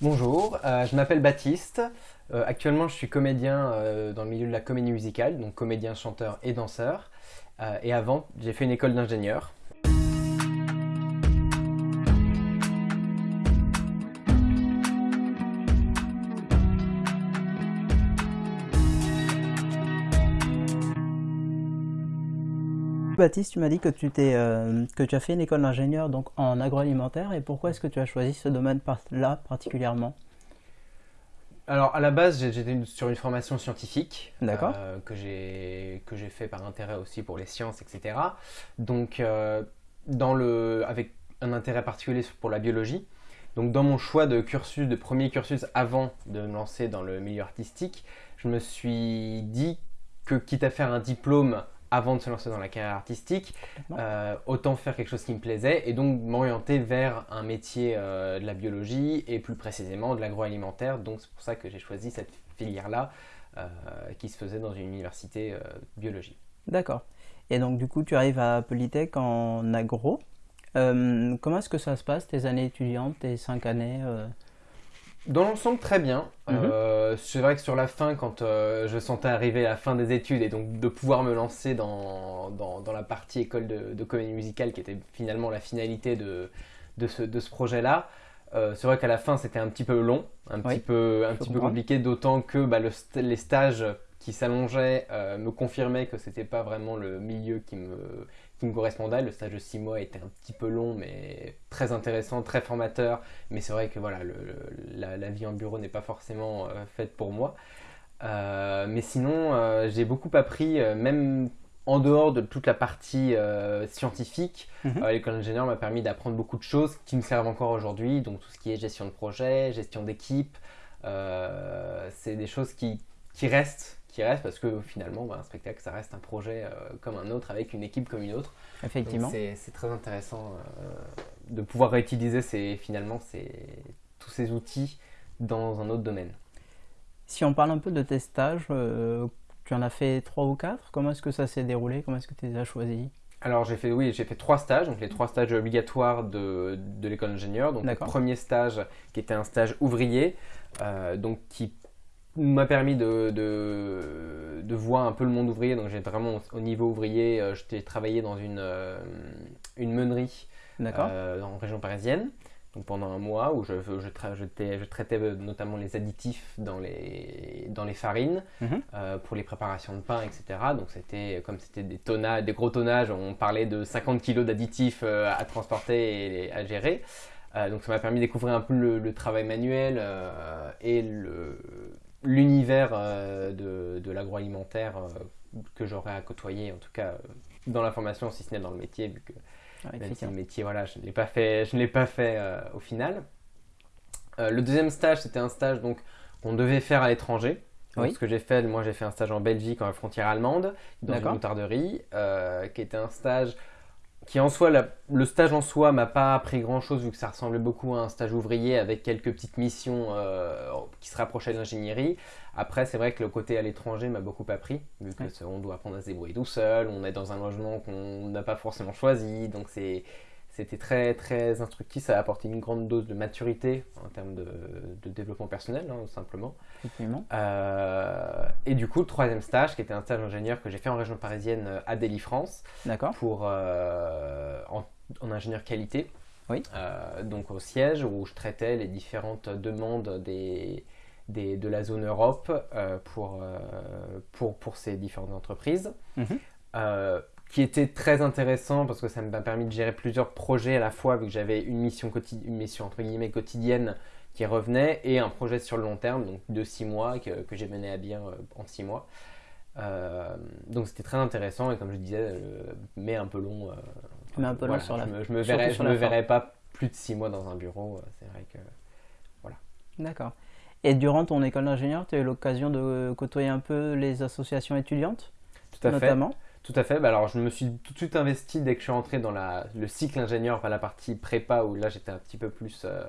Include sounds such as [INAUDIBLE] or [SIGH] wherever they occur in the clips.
Bonjour, euh, je m'appelle Baptiste. Euh, actuellement, je suis comédien euh, dans le milieu de la comédie musicale, donc comédien, chanteur et danseur. Et avant, j'ai fait une école d'ingénieur. Baptiste, tu m'as dit que tu, t'es, euh, que tu as fait une école d'ingénieur donc en agroalimentaire et pourquoi est-ce que tu as choisi ce domaine-là particulièrement? Alors, à la base, j'étais sur une formation scientifique D'accord. euh, que j'ai que j'ai fait par intérêt aussi pour les sciences, etc. Donc, euh, dans le, avec un intérêt particulier pour la biologie. Donc, dans mon choix de cursus, de premier cursus avant de me lancer dans le milieu artistique, je me suis dit que quitte à faire un diplôme avant de se lancer dans la carrière artistique, euh, autant faire quelque chose qui me plaisait et donc m'orienter vers un métier euh, de la biologie et plus précisément de l'agroalimentaire. Donc c'est pour ça que j'ai choisi cette filière-là euh, qui se faisait dans une université biologie. D'accord. Et donc du coup, tu arrives à Polytech en agro. Comment est-ce que ça se passe, tes années étudiantes, tes cinq années Dans l'ensemble, très bien. Mhm. Euh, c'est vrai que sur la fin, quand euh, je sentais arriver la fin des études et donc de pouvoir me lancer dans, dans, dans la partie école de, de comédie musicale qui était finalement la finalité de, de ce, de ce projet-là, euh, c'est vrai qu'à la fin, c'était un petit peu long, un Oui, petit peu, un petit peu compliqué, d'autant que bah, le les stages qui s'allongeaient me confirmaient que c'était pas vraiment le milieu qui me, qui me correspondait. Le stage de six mois était un petit peu long, mais très intéressant, très formateur. Mais c'est vrai que voilà, le- la, la vie en bureau n'est pas forcément euh, faite pour moi. Euh, mais sinon, euh, j'ai beaucoup appris, même en dehors de toute la partie scientifique. Mhm. L'école d'ingénieur m'a permis d'apprendre beaucoup de choses qui me servent encore aujourd'hui. Donc tout ce qui est gestion de projet, gestion d'équipe, c'est des choses qui, qui restent, qui restent parce que finalement, bah, un spectacle, ça reste un projet euh, comme un autre avec une équipe comme une autre. Effectivement. C'est très intéressant euh, de pouvoir réutiliser ces, finalement ces, tous ces outils dans un autre domaine. Si on parle un peu de tes stages, euh, tu en as fait trois ou quatre. Comment est-ce que ça s'est déroulé? Comment est-ce que tu les as choisis? Alors j'ai fait, oui, j'ai fait trois stages, donc les trois stages obligatoires de, de l'école d'ingénieur. Donc le premier stage qui était un stage ouvrier, donc qui m'a permis de, de, de voir un peu le monde ouvrier. Donc j'ai vraiment au, au niveau ouvrier, euh, j'ai travaillé dans une, euh, une meunerie euh, en région parisienne. Donc pendant un mois où je, je, tra- je je traitais euh, notamment les additifs dans les, dans les farines Mhm. euh, pour les préparations de pain, etc. Donc c'était comme c'était des tonnages, des gros tonnages, on parlait de 50 kg d'additifs à transporter et à gérer. Donc ça m'a permis de découvrir un peu le, le travail manuel et le- l'univers euh, de, de l'agroalimentaire euh, que j'aurais à côtoyer, en tout cas euh, dans la formation, si ce n'est dans le métier, vu que Ouais, même si le métier, voilà, je ne l'ai pas fait, je l'ai pas fait euh, au final. Euh, le deuxième stage, c'était un stage donc qu'on devait faire à l'étranger. Oui. Ce que j'ai fait, moi j'ai fait un stage en Belgique, la frontière allemande, dans une moutarderie, euh, qui était un stage qui en soi, la- le stage en soi m'a pas appris grand chose vu que ça ressemblait beaucoup à un stage ouvrier avec quelques petites missions euh, qui se rapprochaient de l'ingénierie. Après, c'est vrai que le côté à l'étranger m'a beaucoup appris, vu que Ouais. doit apprendre à se débrouiller tout seul, on est dans un logement qu'on n'a pas forcément choisi, donc c'est c'était très très instructif, ça a apporté une grande dose de maturité en termes de, de développement personnel, hein, simplement. Euh, et du coup, le troisième stage, qui était un stage d'ingénieur que j'ai fait en région parisienne euh, à Delhi-France, D'accord. pour, euh, en, en ingénieur qualité. Oui. Euh, donc au siège où je traitais les différentes demandes des, des- de la zone Europe euh, pour, euh, pour, pour ces différentes entreprises. Mhm. Euh, qui était très intéressant parce que ça m'a permis de gérer plusieurs projets à la fois vu que j'avais une mission, quotidi- une mission entre guillemets quotidienne qui revenait et un projet sur le long terme donc de six mois que, que j'ai mené à bien euh, en six mois. Euh, donc c'était très intéressant et comme je disais, euh, mais un peu long. euh, Mais un peu long voilà, sur la je me, je me verrais, je me pas plus de six mois dans un bureau. C'est vrai que D'accord. Et durant ton école d'ingénieur, tu as eu l'occasion de côtoyer un peu les associations étudiantes, tout à fait. Tout à fait. Bah alors, je me suis tout de suite investi dès que je suis entré dans la, le cycle ingénieur, pas la partie prépa où là j'étais un petit peu plus, euh,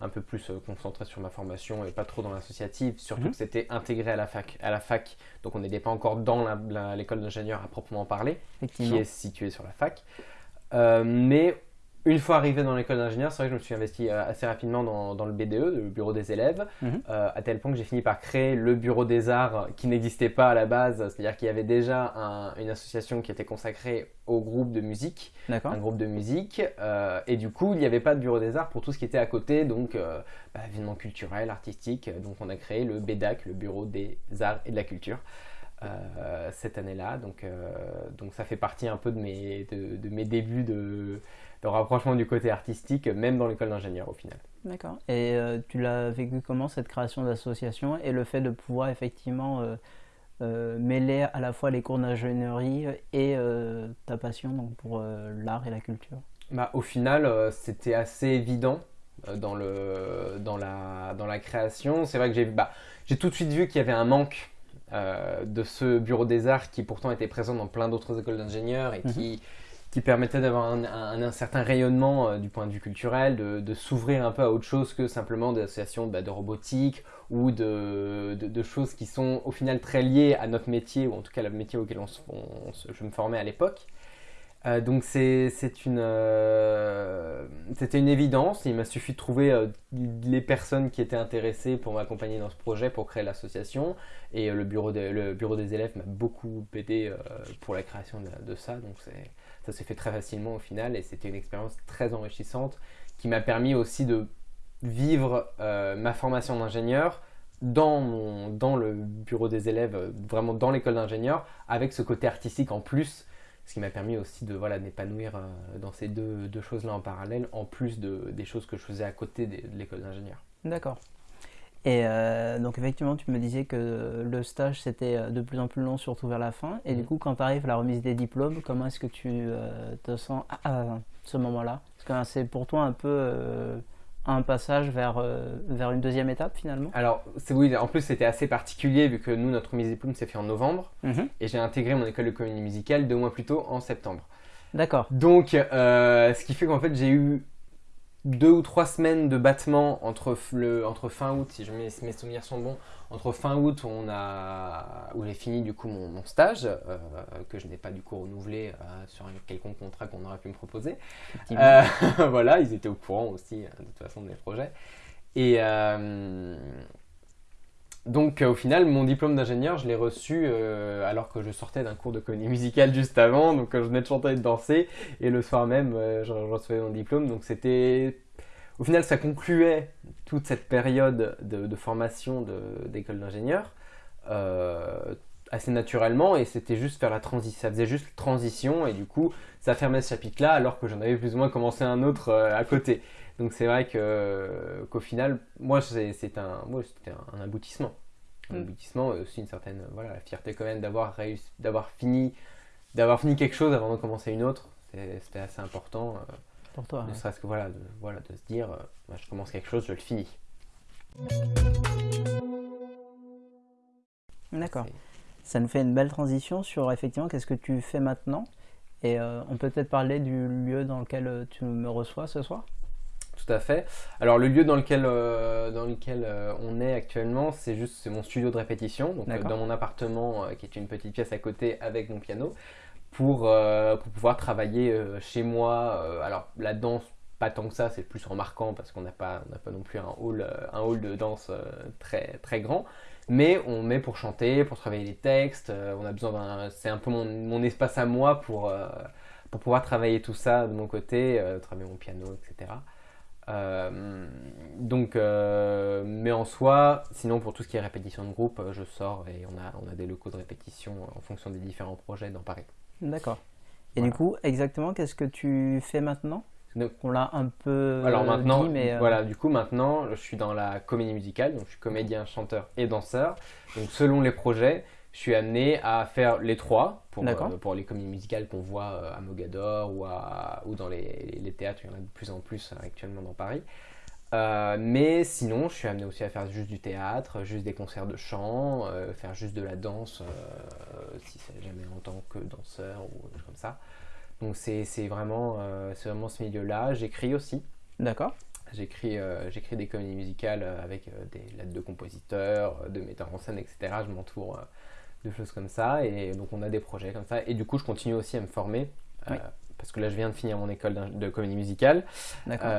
un peu plus euh, concentré sur ma formation et pas trop dans l'associative. Surtout Mhm. que c'était intégré à la fac, à la fac. Donc on n'était pas encore dans l'école d'ingénieur à proprement parler, qui est située sur la fac. Euh, mais une fois arrivé dans l'école d'ingénieur, c'est vrai que je me suis investi euh, assez rapidement dans, dans le BDE, le bureau des élèves, Mhm. euh, à tel point que j'ai fini par créer le bureau des arts qui n'existait pas à la base, c'est-à-dire qu'il y avait déjà un- une association qui était consacrée au groupe de musique, un groupe de musique, euh, et du coup il n'y avait pas de bureau des arts pour tout ce qui était à côté, donc euh, bah, événements culturels, artistiques, donc on a créé le BEDAC, le bureau des arts et de la culture. euh, cette année-là, donc, euh, donc ça fait partie un peu de mes, de, de mes débuts de, de rapprochement du côté artistique, même dans l'école d'ingénieur au final. D'accord. Et euh, tu l'as vécu comment cette création d'association et le fait de pouvoir effectivement euh, euh, mêler à la fois les cours d'ingénierie et euh, ta passion donc, pour euh, l'art et la culture? Bah, au final, euh, c'était assez évident euh, dans, le, dans, la, dans la création. C'est vrai que j'ai bah, j'ai tout de suite vu qu'il y avait un manque euh, de ce bureau des arts qui pourtant était présent dans plein d'autres écoles d'ingénieurs et qui, qui permettait d'avoir un, certain rayonnement euh, du point de vue culturel, de, s'ouvrir un peu à autre chose que simplement des associations bah, de robotique ou de, choses qui sont au final très liées à notre métier, ou en tout cas le métier auquel je me formais à l'époque. Euh, donc euh, c'était une évidence. Il m'a suffi de trouver les personnes qui étaient intéressées pour m'accompagner dans ce projet pour créer l'association et le bureau le bureau des élèves m'a beaucoup aidé pour la création de ça. Donc c'est ça s'est fait très facilement au final et c'était une expérience très enrichissante qui m'a permis aussi de vivre euh, ma formation d'ingénieur dans, dans le bureau des élèves, euh, vraiment dans l'école d'ingénieur, avec ce côté artistique en plus, ce qui m'a permis aussi de voilà, m'épanouir euh, dans ces deux, deux choses-là en parallèle, en plus de, des choses que je faisais à côté de l'école d'ingénieur. D'accord. Et euh, donc effectivement, tu me disais que le stage c'était euh, de plus en plus long, surtout vers la fin. Et du Mhm. coup, quand arrive la remise des diplômes, comment est-ce que tu euh, te sens à, à ce moment-là? Parce que hein, c'est pour toi un peu euh, un passage vers, vers une deuxième étape finalement? Alors, c'est oui, en plus c'était assez particulier vu que nous, notre remise des diplômes s'est fait en novembre Mhm. et j'ai intégré mon école de comédie musicale deux mois plus tôt en septembre. D'accord. Donc, ce qui fait qu'en fait, j'ai eu deux ou trois semaines de battement entre, le, entre fin août, si je mes, mes souvenirs sont bons, entre fin août où, on a, où j'ai fini du coup mon, mon stage, euh, que je n'ai pas du coup renouvelé euh, sur un quelconque contrat qu'on aurait pu me proposer. Euh, [LAUGHS] voilà, ils étaient au courant aussi de toute façon de mes projets. Et donc euh, au final, mon diplôme d'ingénieur, je l'ai reçu euh, alors que je sortais d'un cours de comédie musicale juste avant, donc euh, je venais de chanter et de danser, et le soir même, je, recevais mon diplôme. Donc c'était, au final, ça concluait toute cette période de, de formation d'école d'ingénieur. assez naturellement et c'était juste faire la transition ça faisait juste transition et du coup ça fermait ce chapitre-là alors que j'en avais plus ou moins commencé un autre à côté. Donc c'est vrai que qu'au final, moi c'est un, moi, un, un aboutissement, un Mm. aboutissement et aussi une certaine voilà la fierté quand même d'avoir réussi, d'avoir fini, d'avoir fini quelque chose avant de commencer une autre. C'était assez important, euh, pour toi. ne ouais. serait-ce que voilà de, voilà de se dire, euh, bah, je commence quelque chose, je le finis. D'accord. Ça nous fait une belle transition sur effectivement qu'est-ce que tu fais maintenant? Et euh, on peut peut-être parler du lieu dans lequel euh, tu me reçois ce soir? Tout à fait. Alors le lieu dans lequel, euh, dans lequel euh, on est actuellement, c'est juste mon studio de répétition, donc euh, dans mon appartement euh, qui est une petite pièce à côté avec mon piano, pour, pour pouvoir travailler chez moi. Alors la danse, pas tant que ça, c'est plus remarquant parce qu'on n'a pas, on pas non plus un hall, un hall de danse très, très grand. Mais on met pour chanter, pour travailler les textes. on a besoin d'un, c'est un peu mon, mon espace à moi pour, pour pouvoir travailler tout ça de mon côté, travailler mon piano, etc. Euh, donc, euh, mais en soi, sinon pour tout ce qui est répétition de groupe, euh, je sors et on a, on a des locaux de répétition en fonction des différents projets dans Paris. D'accord. Et Voilà. du coup, exactement, qu'est-ce que tu fais maintenant? Donc, On l'a un peu Alors maintenant, dit, mais euh, voilà, du coup maintenant, je suis dans la comédie musicale, donc je suis comédien, chanteur et danseur. Donc selon les projets, je suis amené à faire les trois pour, euh, pour les comédies musicales qu'on voit euh, à Mogador ou, à, ou dans les, les théâtres, il y en a de plus en plus euh, actuellement dans Paris. Euh, mais sinon, je suis amené aussi à faire juste du théâtre, juste des concerts de chant, euh, faire juste de la danse, si c'est jamais en tant que danseur ou comme ça. Donc c'est vraiment, vraiment ce milieu-là. J'écris aussi. D'accord. J'écris euh, des comédies musicales avec euh, des lettres de compositeurs, de metteurs en scène, etc. Je m'entoure de choses comme ça. Et donc on a des projets comme ça. Et du coup, je continue aussi à me former. euh, parce que là je viens de finir mon école de comédie musicale. D'accord.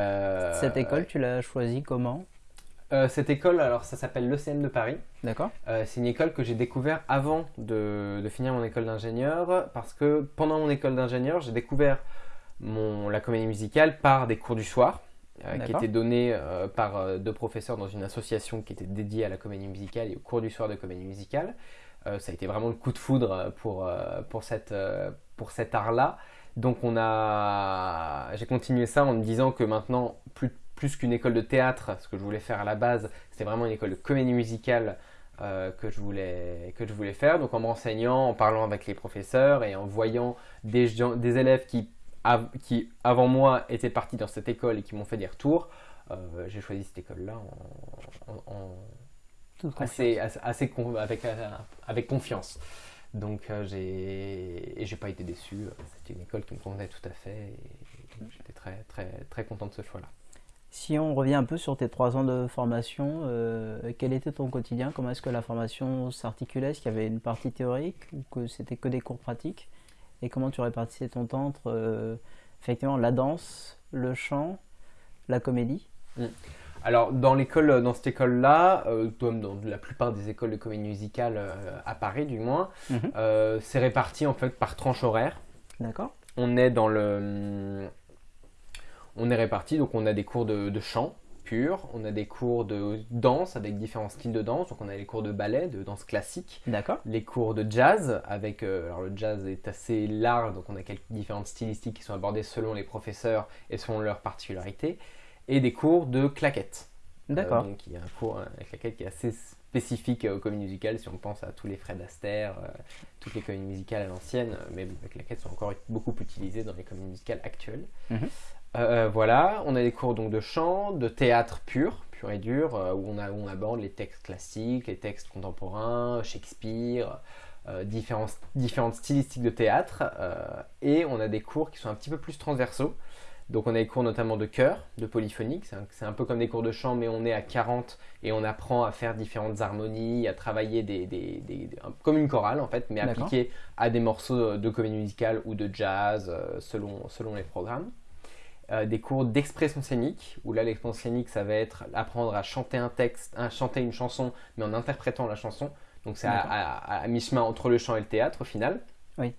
Cette école, tu l'as choisie comment? Cette école, alors ça s'appelle l'ECM de Paris. D'accord. c'est une école que j'ai découvert avant de, de, finir mon école d'ingénieur parce que pendant mon école d'ingénieur, j'ai découvert mon, la comédie musicale par des cours du soir. Euh, qui étaient donnés euh, par euh, deux professeurs dans une association qui était dédiée à la comédie musicale et au cours du soir de comédie musicale. Ça a été vraiment le coup de foudre pour, pour, cette, pour cet art-là. Donc on a, j'ai continué ça en me disant que maintenant, plus, plus qu'une école de théâtre, ce que je voulais faire à la base, c'était vraiment une école de comédie musicale que, je voulais, que je voulais faire. Donc en m'enseignant, en parlant avec les professeurs et en voyant des, des élèves qui qui avant moi étaient partis dans cette école et qui m'ont fait des retours, euh, j'ai choisi cette école-là en, assez, euh, avec confiance. Donc euh, j'ai et j'ai pas été déçu. C'était une école qui me convenait tout à fait j'étais très très très content de ce choix-là. Si on revient un peu sur tes trois ans de formation, quel était ton quotidien? Comment est-ce que la formation s'articulait? Est-ce qu'il y avait une partie théorique ou que c'était que des cours pratiques? Et comment tu répartissais ton temps entre euh, effectivement la danse, le chant, la comédie? Mm. Alors dans l'école, dans cette école-là, euh, comme dans la plupart des écoles de comédie musicale euh, à Paris du moins, mhm. c'est réparti en fait par tranche horaire. D'accord. On est dans le, on est réparti donc on a des cours de, de chant, pur. On a des cours de danse avec différents styles de danse. Donc on a les cours de ballet, de danse classique. D'accord. Les cours de jazz avec euh, alors le jazz est assez large, donc on a quelques différentes stylistiques qui sont abordées selon les professeurs et selon leurs particularités. Et des cours de claquettes. D'accord. Euh, donc il y a un cours de claquettes qui est assez spécifique aux comédies musicales si on pense à tous les Fred Astaire, euh, toutes les comédies musicales à l'ancienne, mais les claquettes sont encore beaucoup utilisées dans les comédies musicales actuelles. Mhm. Euh, voilà, on a des cours donc de chant, de théâtre pur, pur et dur, euh, où, on a, on aborde les textes classiques, les textes contemporains, Shakespeare, euh, différentes stylistiques de théâtre, et on a des cours qui sont un petit peu plus transversaux. Donc on a des cours notamment de chœur, de polyphonique, c'est un, peu comme des cours de chant, mais on est à 40 et on apprend à faire différentes harmonies, à travailler des, comme une chorale en fait, mais appliquée à des morceaux de comédie musicale ou de jazz selon, selon les programmes. Euh, des cours d'expression scénique, où là l'expression scénique ça va être apprendre à chanter un texte, à chanter une chanson, mais en interprétant la chanson. Donc c'est à, mi-chemin entre le chant et le théâtre au final. Oui.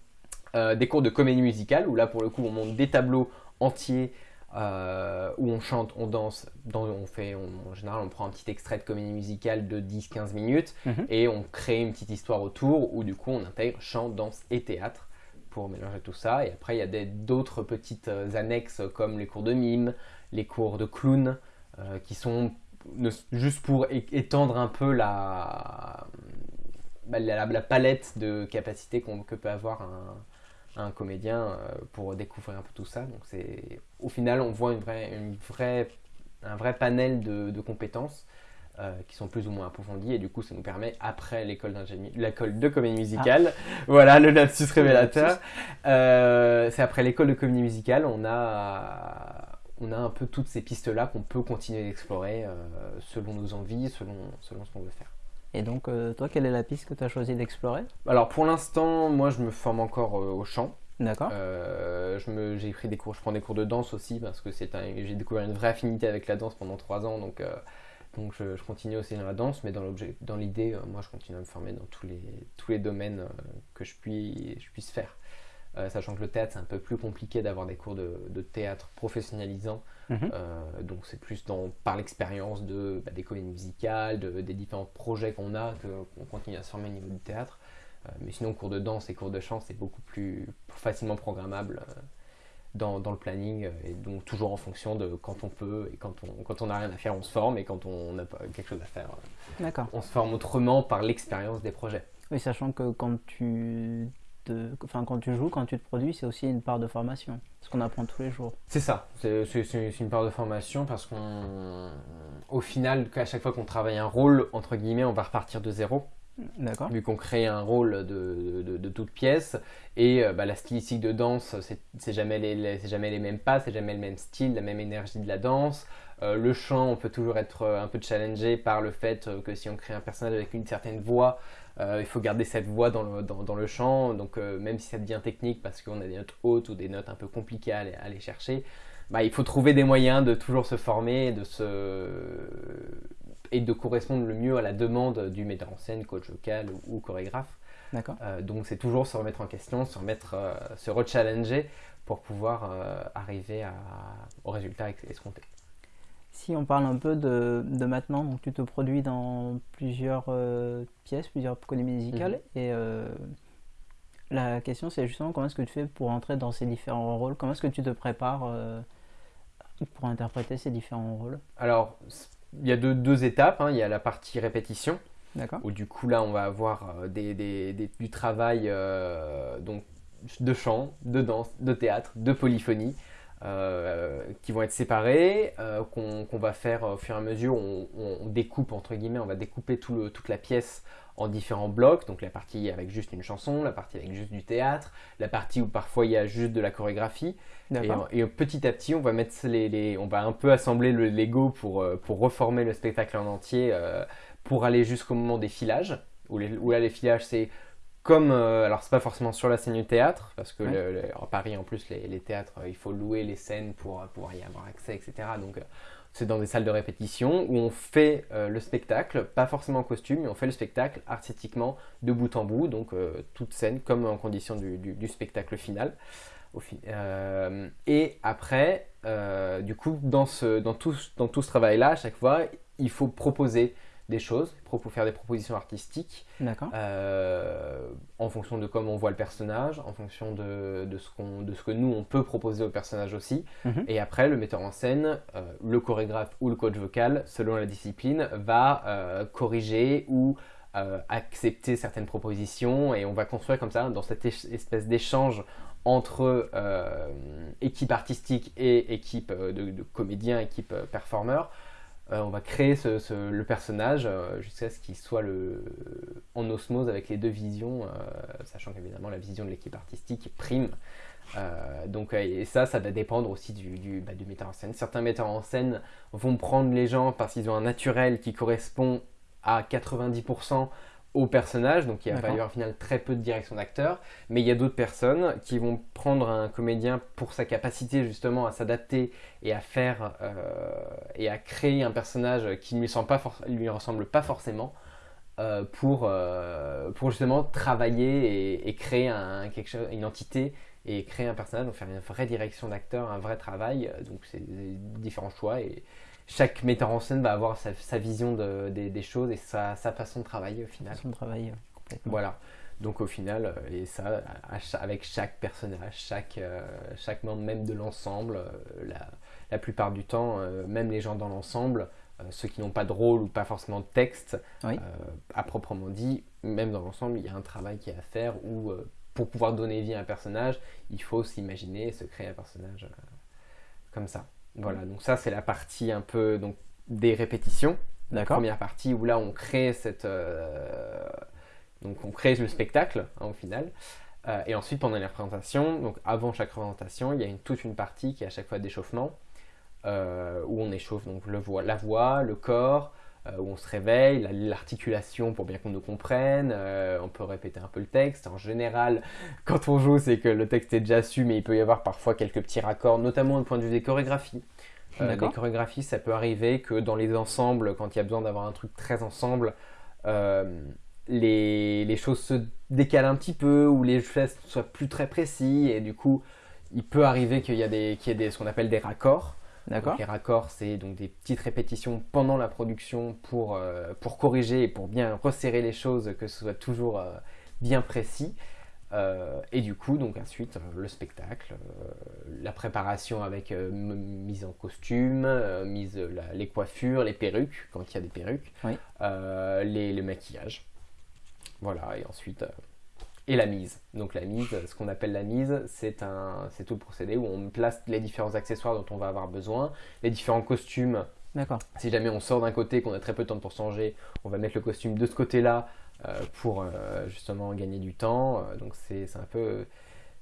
Euh, des cours de comédie musicale, où là pour le coup on monte des tableaux entiers euh, où on chante, on danse, on fait, en général on prend un petit extrait de comédie musicale de 10-15 minutes mhm. et on crée une petite histoire autour où du coup on intègre chant, danse et théâtre pour mélanger tout ça. Et après, il y a d'autres petites euh, annexes comme les cours de mime, les cours de clown, euh, qui sont juste pour étendre un peu la, bah, la, palette de capacités que peut avoir un, un comédien euh, pour découvrir un peu tout ça. Donc c'est au final, on voit une vraie, une vraie, un vrai panel de, de compétences euh, qui sont plus ou moins approfondis et du coup ça nous permet après l'école l'école de comédie musicale ah. [LAUGHS] voilà le lapsus révélateur euh, c'est après l'école de comédie musicale on a on a un peu toutes ces pistes là qu'on peut continuer d'explorer euh, selon nos envies selon selon ce qu'on veut faire et donc toi quelle est la piste que tu as choisi d'explorer? Alors pour l'instant moi je me forme encore au chant D'accord. j'ai pris des cours, je prends des cours de danse aussi parce que c'est j'ai découvert une vraie affinité avec la danse pendant trois ans, donc donc je, continue aussi dans la danse, mais dans l'idée, euh, moi je continue à me former dans tous les, tous les domaines euh, que je, puis, je puisse faire. Euh, sachant que le théâtre c'est un peu plus compliqué d'avoir des cours de, théâtre mhm. donc c'est plus dans, par l'expérience de, bah, des comédies musicales, des différents projets qu'on a, qu'on continue à se former au niveau du théâtre. mais sinon, cours de danse et cours de chant, c'est beaucoup plus facilement programmable dans, le planning euh, et donc toujours en fonction de quand on peut et quand on quand on n'a rien à faire on se forme et quand on n'a pas quelque chose à faire euh, on se forme autrement par l'expérience des projets oui sachant que quand tu enfin quand tu joues quand tu te produis c'est aussi une part de formation ce qu'on apprend tous les jours c'est ça c'est une part de formation parce qu'on au final à chaque fois qu'on travaille un rôle entre guillemets on va repartir de zéro D'accord. vu qu'on crée un rôle de, de, de toute pièce. Et euh, bah, la stylistique de danse, c'est jamais, les, les- c'est jamais les mêmes pas, c'est jamais le même style, la même énergie de la danse. Euh, le chant, on peut toujours être euh, un peu challengé par le fait que si on crée un personnage avec une certaine voix, euh, il faut garder cette voix dans le, dans, dans le chant. Donc euh, même si ça devient technique parce qu'on a des notes hautes ou des notes un peu compliquées à aller, à aller chercher, bah, il faut trouver des moyens de toujours se former, de se et de correspondre le mieux à la demande du metteur en scène, coach vocal ou, ou chorégraphe. D'accord. Euh, donc c'est toujours se remettre en question, se remettre, se rechallenger pour pouvoir arriver à- au résultat escompté. Si on parle un peu de, de maintenant, donc tu te produis dans plusieurs euh, pièces, plusieurs comédies musicales, Mhm. et euh, la question c'est justement comment est-ce que tu fais pour entrer dans ces différents rôles, comment est-ce que tu te prépares euh, pour interpréter ces différents rôles? Alors il y a deux, deux étapes, hein. il y a la partie répétition, où du coup là on va avoir des, des- des- du travail donc, de chant, de danse, de théâtre, de polyphonie. Euh, qui vont être séparés, euh, qu'on va faire au fur et à mesure, on, découpe entre guillemets, on va découper tout le- toute la pièce en différents blocs, donc la partie avec juste une chanson, la partie avec juste du théâtre, la partie où parfois il y a juste de la chorégraphie, et, petit à petit, on va mettre les, les- on va un peu assembler le Lego pour, euh, pour reformer le spectacle en entier, euh, pour aller jusqu'au moment des filages. Où, les, où là, les filages, c'est comme, euh, alors c'est pas forcément sur la scène du théâtre, parce que Ouais. le- le- à Paris, en plus, les, les théâtres, euh, il faut louer les scènes pour euh, pouvoir y avoir accès, etc. Donc euh, c'est dans des salles de répétition où on fait le spectacle, pas forcément en costume, mais on fait le spectacle artistiquement de bout en bout, donc toute scène comme en condition du, du- du spectacle final. Au fi- et après, du coup, dans, ce, dans, tout, dans tout ce travail-là, à chaque fois, il faut proposer des choses, propo- faire des propositions artistiques euh, en fonction de comment on voit le personnage, en fonction de, de ce qu'on- de ce que nous, on peut proposer au personnage aussi. Mhm. Et après, le metteur en scène, euh, le chorégraphe ou le coach vocal, selon la discipline, va euh, corriger ou accepter certaines propositions et on va construire comme ça, dans cette espèce d'échange entre équipe artistique et équipe de, de comédiens, équipe performeurs, euh, on va créer le personnage euh, jusqu'à ce qu'il soit en osmose avec les deux visions, euh, sachant qu'évidemment la vision de l'équipe artistique prime. Donc, et ça, ça va dépendre aussi bah, du metteur en scène. Certains metteurs en scène vont prendre les gens parce qu'ils ont un naturel qui correspond à 90% au personnage, donc il va y avoir au final très peu de direction d'acteur. Mais il y a d'autres personnes qui vont prendre un comédien pour sa capacité justement à s'adapter et à faire euh, et à créer un personnage qui ne lui, pas ressemble pas forcément euh, pour, euh, pour justement travailler et, et créer un, quelque chose, une entité et créer un personnage, donc faire une vraie direction d'acteur, un vrai travail. Donc c'est différents choix et chaque metteur en scène va avoir sa, sa vision de- des, des choses et sa, sa façon de travailler au final. Façon de travailler complètement. Voilà. Donc au final, euh, et ça, avec chaque personnage, chaque, euh, chaque membre même de l'ensemble, euh, la, la plupart du temps, même les gens dans l'ensemble, ceux qui n'ont pas de rôle ou pas forcément de texte, Oui. à proprement dit, même dans l'ensemble, il y a un travail qui est à faire où, pour pouvoir donner vie à un personnage, il faut s'imaginer et se créer un personnage comme ça. Voilà, donc ça c'est la partie un peu donc, des répétitions. D'accord Première partie où là on crée cette, euh, donc on crée le spectacle hein, au final. Euh, et ensuite pendant les représentations, donc avant chaque représentation, il y a une, toute une partie qui est à chaque fois d'échauffement euh, où on échauffe donc le la voix, le corps, où on se réveille, la- l'articulation pour bien qu'on nous comprenne. euh, on peut répéter un peu le texte. En général, quand on joue, c'est que le texte est déjà su, mais il peut y avoir parfois quelques petits raccords, notamment au point de vue des chorégraphies. Euh, les chorégraphies, ça peut arriver que dans les ensembles, quand il y a besoin d'avoir un truc très ensemble, euh, les, les choses se décalent un petit peu ou les gestes soient plus très précis et du coup, il peut arriver qu'il y des, y ait des, ce qu'on appelle des raccords. D'accord les raccords, c'est donc des petites répétitions pendant la production pour, euh, pour corriger et pour bien resserrer les choses, que ce soit toujours euh, bien précis. Euh, et du coup, donc ensuite, le spectacle, la préparation avec mise en costume, mise la- les coiffures, les perruques, quand il y a des perruques, Oui. les, le maquillage. Voilà, et ensuite, et la mise. Donc la mise, ce qu'on appelle la mise, c'est un, c'est tout le procédé où on place les différents accessoires dont on va avoir besoin, les différents costumes. D'accord Si jamais on sort d'un côté, qu'on a très peu de temps pour changer, on va mettre le costume de ce côté-là pour justement gagner du temps. donc c'est un peu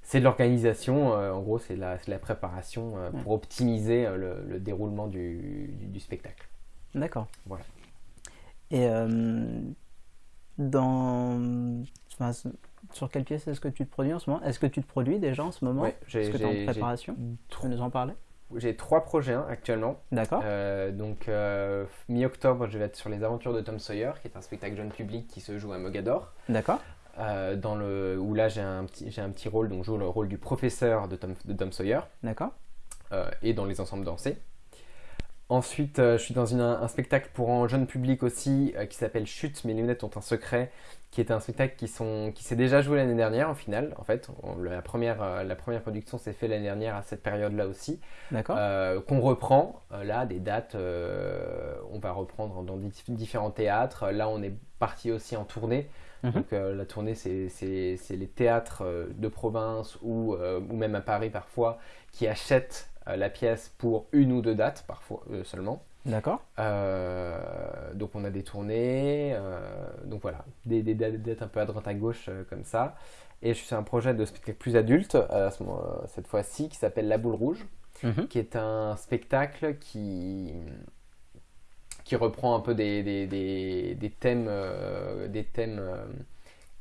c'est de l'organisation, en gros, c'est la, la, préparation pour optimiser le, déroulement du, du, spectacle. D'accord. Voilà. Et dans. Sur quelle pièce est-ce que tu te produis en ce moment? Est-ce que tu te produis déjà en ce moment? Oui, Est-ce que tu es en préparation? Tu peux nous en parler? J'ai trois projets hein, actuellement. D'accord. Euh, donc, euh, mi-octobre, je vais être sur Les Aventures de Tom Sawyer, qui est un spectacle jeune public qui se joue à Mogador. D'accord. Euh, dans le, où là, j'ai un, petit, un petit rôle, donc je joue le rôle du professeur de Tom, de Tom Sawyer. D'accord. et dans les ensembles dansés. Ensuite, je suis dans un spectacle pour un jeune public aussi qui s'appelle Chute, mes lunettes ont un secret, qui est un spectacle qui, sont, qui s'est déjà joué l'année dernière en finale. En fait, la, première, euh, la première production s'est faite l'année dernière à cette période-là aussi. D'accord. Euh, qu'on reprend euh, là, des dates, on va reprendre dans différents théâtres. Là, on est parti aussi en tournée. Mhm. Donc la tournée, c'est, les théâtres de province ou, ou même à Paris parfois qui achètent la pièce pour une ou deux dates parfois seulement. D'accord. Euh, donc on a des tournées, euh, donc voilà, des, des, dates un peu à droite à gauche euh, comme ça. Et je suis sur un projet de spectacle plus adulte, cette fois-ci, qui s'appelle La Boule Rouge, mhm. qui est un spectacle qui, qui reprend un peu des, des thèmes, des thèmes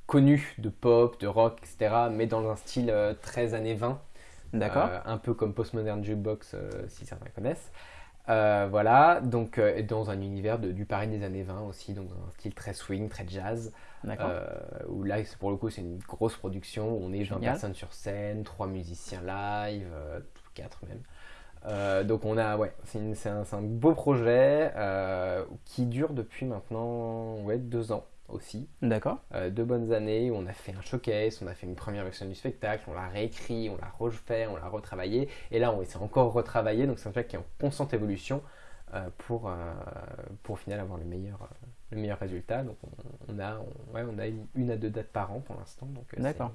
connus de pop, de rock, etc., mais dans un style très années 20. D'accord. un peu comme Postmodern Jukebox, si certains connaissent. Euh, voilà, donc euh, dans un univers de, du Paris des années 20 aussi, donc un style très swing, très jazz. Euh, où là, pour le coup, c'est une grosse production. Où on est 20 personnes sur scène, 3 musiciens live, 4 même. donc on a, ouais, c'est un, un, beau projet qui dure depuis maintenant ouais, 2 ans aussi. D'accord. Euh, deux bonnes années où on a fait un showcase, on a fait une première version du spectacle, on l'a réécrit, on l'a refait, on l'a retravaillé. Et là, on essaie encore retravailler. Donc, c'est un spectacle qui est en constante évolution euh, pour, euh, pour au final avoir le meilleur, le meilleur résultat. Donc, on, a, ouais, on a une à deux dates par an pour l'instant. Donc, D'accord.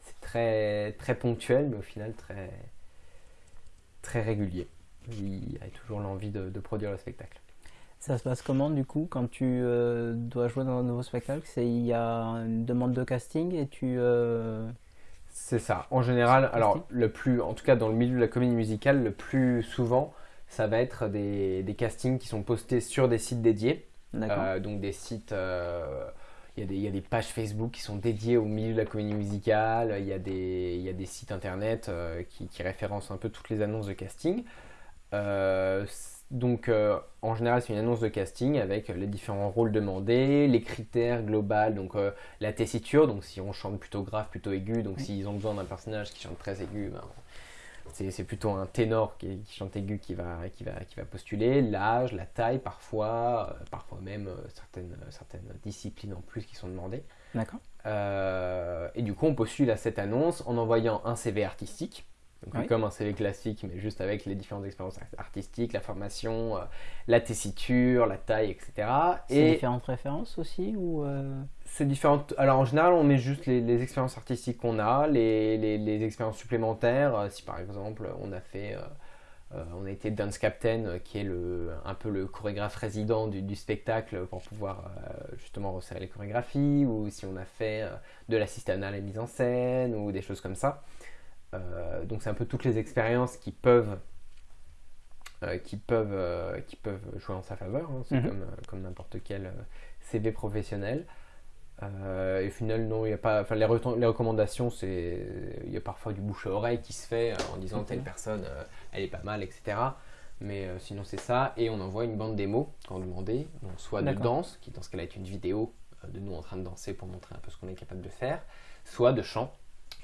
C'est très, très ponctuel, mais au final très, très régulier. Il y a toujours l'envie de produire le spectacle. Ça se passe comment du coup quand tu euh, dois jouer dans un nouveau spectacle? C'est il y a une demande de casting et tu. Euh, c'est ça. En général, alors le plus, en tout cas dans le milieu de la comédie musicale, le plus souvent, ça va être des, des castings qui sont postés sur des sites dédiés. Euh, donc des sites. il y, a des, il y, a des, pages Facebook qui sont dédiées au milieu de la comédie musicale, il y a des, il y a des sites internet qui, qui, référencent un peu toutes les annonces de casting. Donc, euh, en général, c'est une annonce de casting avec les différents rôles demandés, les critères globaux, donc euh, la tessiture, donc si on chante plutôt grave, plutôt aigu, donc s'ils ont besoin d'un personnage qui chante très aigu, ben, c'est plutôt un ténor qui, chante aigu qui va, qui va, qui va postuler, l'âge, la taille parfois, euh, parfois même certaines, certaines disciplines en plus qui sont demandées. D'accord. et du coup, on postule à cette annonce en envoyant un CV artistique comme un CV classique, mais juste avec les différentes expériences artistiques, la formation, euh, la tessiture, la taille, etc. C'est différentes références aussi ou euh? C'est différentes. Alors en général, on met juste les, expériences artistiques qu'on a, les, les, expériences supplémentaires. Euh, si par exemple, on a fait. on a été dance captain, qui est le, un peu le chorégraphe résident du, du spectacle pour pouvoir justement resserrer les chorégraphies, ou si on a fait de l'assistanat à la mise en scène, ou des choses comme ça. Euh, donc c'est un peu toutes les expériences qui peuvent euh, qui, peuvent, euh, qui peuvent jouer en sa faveur. Hein. C'est mhm. comme, comme n'importe quel CV professionnel. et au final, non, il a pas. Enfin, les, les recommandations, c'est. Il y a parfois du bouche à oreille qui se fait en disant telle personne, elle est pas mal, etc. Mais sinon, c'est ça. Et on envoie une bande démo quand demandé, donc soit de danse, qui dans ce cas-là est une vidéo de nous en train de danser pour montrer un peu ce qu'on est capable de faire, soit de chant,